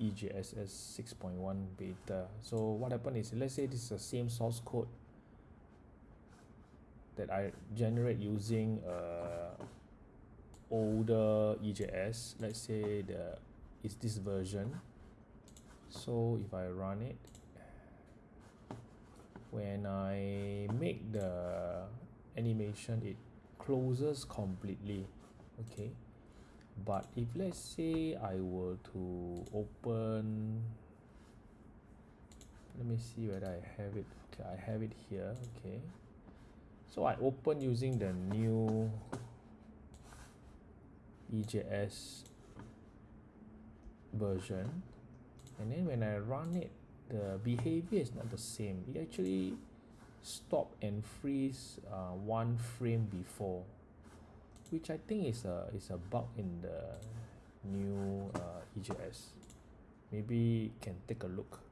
EJSS 6.1 beta. So what happened is let's say this is the same source code that I generate using uh, older EJS let's say the is this version. So if I run it when I make the animation it closes completely. Okay but if let's say I were to open let me see whether I have it okay I have it here okay. So I open using the new EJS version. And then when I run it the behavior is not the same. It actually stop and freeze uh, one frame before which I think is a is a bug in the new uh, EJS maybe can take a look